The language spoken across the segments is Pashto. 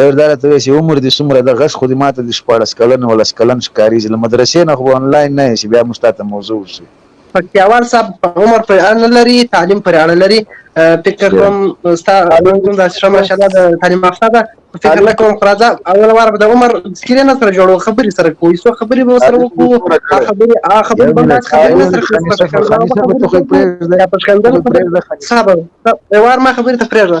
ډېر دا راته وایې چې عمر دې څومره ده؟ غږ خو دې ماته د شپاړس کلن اولس کلن ښکاري چې له مدرسې نه خو به انلاین نه یې چې بیا موږ تاته موضوع ورسوو. پکتیاوال صاحب عمر پرې اړه نه لري تعلیم پرې اړه لري فکر کوم ستا کوم داسې ښه ماشاءالله د تعلیم یافته ده فکر نه کوم خراځه اول وار به د عمر سکرین نه سره جوړو خبرې سره کوو څو خبرې به سره وکړو خبرې ا خبرې به داس خبرې نه سره کوو خبرې ته خو پرېږده صاحب وار ما خبرې ته پرېږده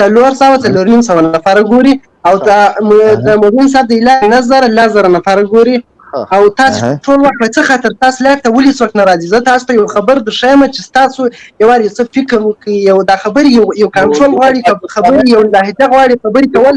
څلور سوه څلور نیم سوه نفر ګوري او د د مبین صاحب د اعلان نه زره لا زره نفر ګوري او تاسو ټول وخت په څه خاطر تاسو لایف ته ولې څوک نه راځي زه تاسو ته یو خبر درښیم چې تاسو یو وار څه فکر وکړئ یو دا خبرې یو یو کنټرول غواړي خبرې یو لهجه غواړي خبرې کول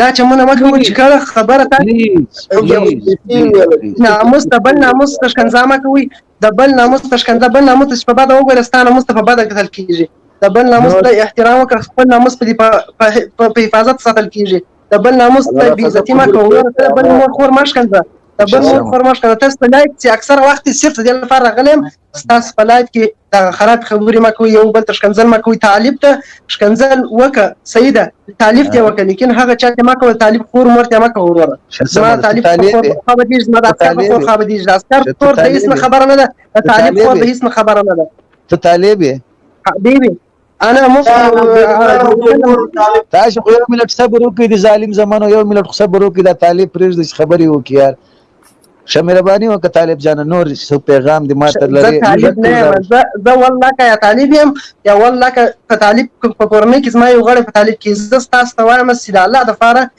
دا چې مونږ مخه وچ کړه خبره تا ناموس ته بل ناموس ته شکنځامه کوي د بل ناموس ته شکنځا بل ناموس ته په بده وګوره ستانه ناموس ته په بده کتل کیږي د بل ناموس ته احترام وکړه خپل ناموس په په حفاظت ساتل کیږي د بل ناموس ته بی عزتی ما کوي ته بل مور خور مشکنځه د بل مور خور مشکنځه تاسو لایک چې اکثر وخت صرف د لپاره غلم ستاسو په لایف کې دغه خراب خبرې مه کوئ یو بل ته ښکنځل مه کوئ طالب ته ښکنځل وکړه صحیح ده طالب ته وکړه لیکن هغه چا ته مه کوه طالب خور مور ته مه کوه وروره زما طالب خور خو به دې زما د عسکر خور خو به دې د عسکر خور د هیڅ خبره نه ده د طالب خور د هیڅ خبره نه ده ته طالب یې حبیبي انا مخکې تاسو خو یو ملت صبر وکړي د ظالم زمانو یو ملت خو صبر وکړي دا طالب پرېږدي چې خبرې وکړي یار شه مهرباني وکړه طالب جان نور څه پیغام دې ماته لري زه طالب نه یم زه زه والله که یا طالب یم یا والله که په طالب په کورنۍ کې زما یو غړی په طالب کې زه ستاسو ته وایم چې د الله دپاره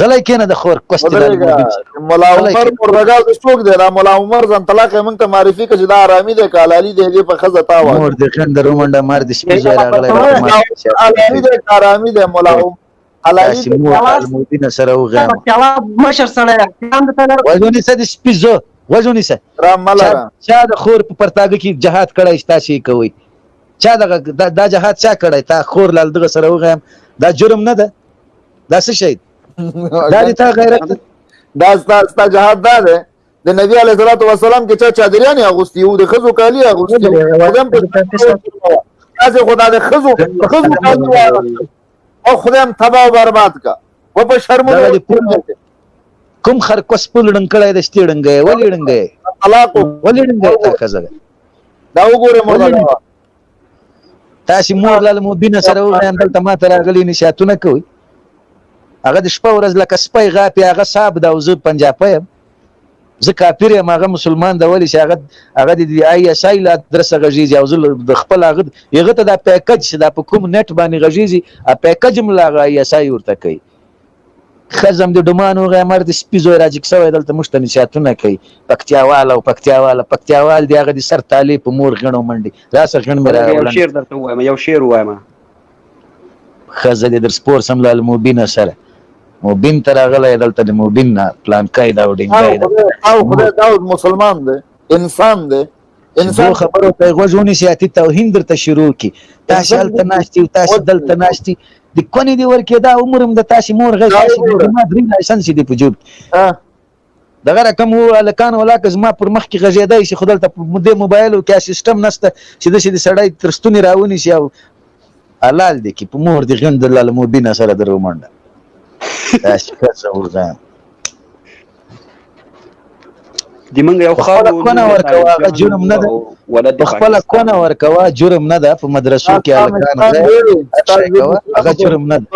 غلی کینه د خور کوست لري مولا عمر مرغا د څوک دی دا مولا عمر ځان طلاق موږ ته معرفي کړي دا آرامي دی کالالي دی دې په خزه تا وایي مور دې خند رومنده مار دې شپې ځای راغلی آرامي دی آرامي دی مولا عمر علالي مودینه سره وغه جواب مشر سره کاند ته وځونی سه د سپیزو وځونی سه را ملا چا د خور په پرتاګه کې جهاد کړای شتا شي کوي چا دغه دا جهاد چا کړای تا خور لال دغه سره وغه دا جرم نه ده دا څه شي دا دې تا غیرت دا ستا ستا جهاد دا ده د نبی علیه الصلاۃ والسلام کې چا چادریان اغوستي وو د خزو کالی اغوستي خدام په تاسو خدا د خزو خزو کالی او خدام تباہ او برباد کا و په شرمونه کوم خر کوس پول ډنګ کړای د شتي ډنګ ولې ډنګ طلاق ولې ډنګ تر خزه دا وګوره مولا تاسو مور لاله مبینه سره وغیم دلته ما ته راغلي نشاتونه کوي هغه د شپه ورځ لکه سپی غاپي هغه صاحب دا او زه پنجاپی یم زه کافر یم هغه مسلمان دا ولې چې هغه هغه د آی اس آی لا درسه غږیږي او زه د خپل هغه یغه ته دا پیکج چې دا په کوم نت باندې غږیږي ا پیکج ملا غا آی اس آی ورته کوي خزم دې ډمان وغی مرد سپي زوی راجګ سوی دلته موږ ته نصیحتونه کوي پکتیاوال او پکتیاواله پکتیاوال دې هغه دې سر تالې په مور غڼو منډي راسه غڼ مې راوړنډ یو شعر درته وایم یو شعر وایم خزه دې در سپور سم له الموبین سره موبین تر غلې دلته د موبین نه پلان کای دا وډینګای دا او خدای دا مسلمان دی انسان دی انسان خبرو ته غوږ ونیسي اتی توهین درته شروع کی تاسو هلته ناشتي تاسو دلته ناشتي د کونې دی ورکې دا عمر هم د تاسو مور غي تاسو د ما درې لایسنس دی په جوب دغه رقم وو الکان ولا که زما پر مخ کې غزیدای شي خدل ته مده موبایل او کې سیستم نشته چې د شي سړی ترستونی راونی شي او حلال دي کې په مور دی غند لاله مو بنا سره درو منډه تاسو که څه ورغان دی منګ یو خار خپل کونه ورکوا هغه جرم نه ده ولد خپل کونه ورکوا جرم نه ده په مدرسو کې الکان هغه جرم نه ده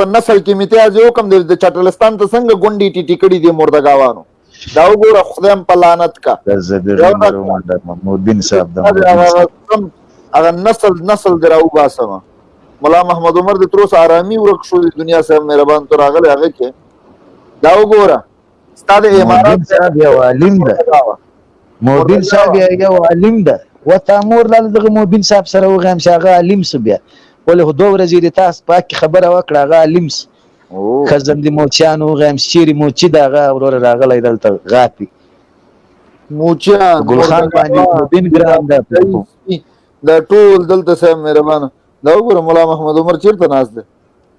په نسل کې میته از یو کم د چټلستان ته څنګه ګونډي ټی ټیکړي دي مردګاوانو دا وګوره خدایم په لعنت کا محمود بن صاحب دا هغه نسل نسل دراو باسم مولا محمد عمر د تروس آرامي ورک شو د دنیا سره مهربان تر هغه هغه کې دا وګوره استاد امارات صاحب یو عالم ده موبین صاحب یو عالم ده وتا مور لاله دغه موبین صاحب سره وغیم چې هغه عالم سو بیا ولې خو دوه ورځې د تاسو پاک خبره وکړه هغه عالم سو خزم د موچیان وغیم چیرې موچی دغه ورور راغلی دلته غاپي موچیان ګلخان باندې موبین ګرام ده دا ټول دلته سم مهربانه دا وګوره مولا محمد عمر چیرته ناز ده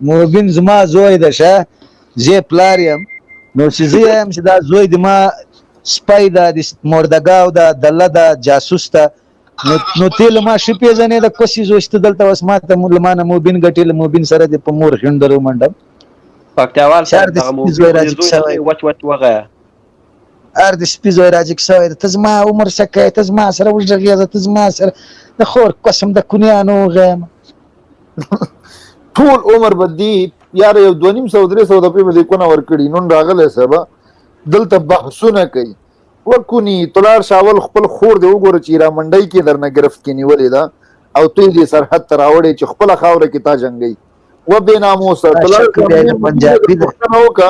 مبین زما زوی ده شه زه پلار یم نو چې زه یم چې دا زوی د ما سپی ده د مردګاو ده دله ده جاسوس ده نو نو ته له ما شي پیژنې د کوسي زوشت دلته وس ما ته له ما نه مبین ګټې له مبین سره د په مور هندرو منډم پکتیاوال سره د زوی راځي وچ وچ وغه ار د سپي زوی راجګ شوی دی ته زما عمر څه کوې ته زما سره وږغېږه ته زما سره د خور قسم د کونیانو وغیم ټول عمر به دی یار یو دوه نیم سو درې سو د پې مې کونه ورکړي نن راغلی صاحب دلته بحثونه کوي وکونی تلار شاول خپل خور دی وګوره چې را منډی کې درنه گرفت کې نیولې ده او ته دې سرحد تر راوړې چې خپل خاور کې تا جنگي و بے ناموس تلار پنجابي ده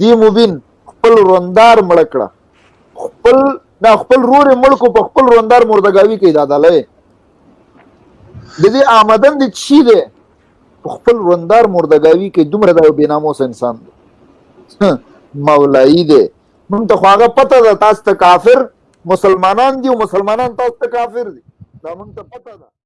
دی مبین خپل روندار مړ کړه خپل دا خپل رور مړ کو په خپل روندار مردګاوی کې دادا لې د دې آمدن د چی دی خپل روندار مردګاوی کې دومره دا بناموس انسان دی مولایی دی مونږ ته خو هغه پته ده تاسو ته کافر مسلمانان دي او مسلمانان تاسو ته کافر دي دا مونږ ته پته ده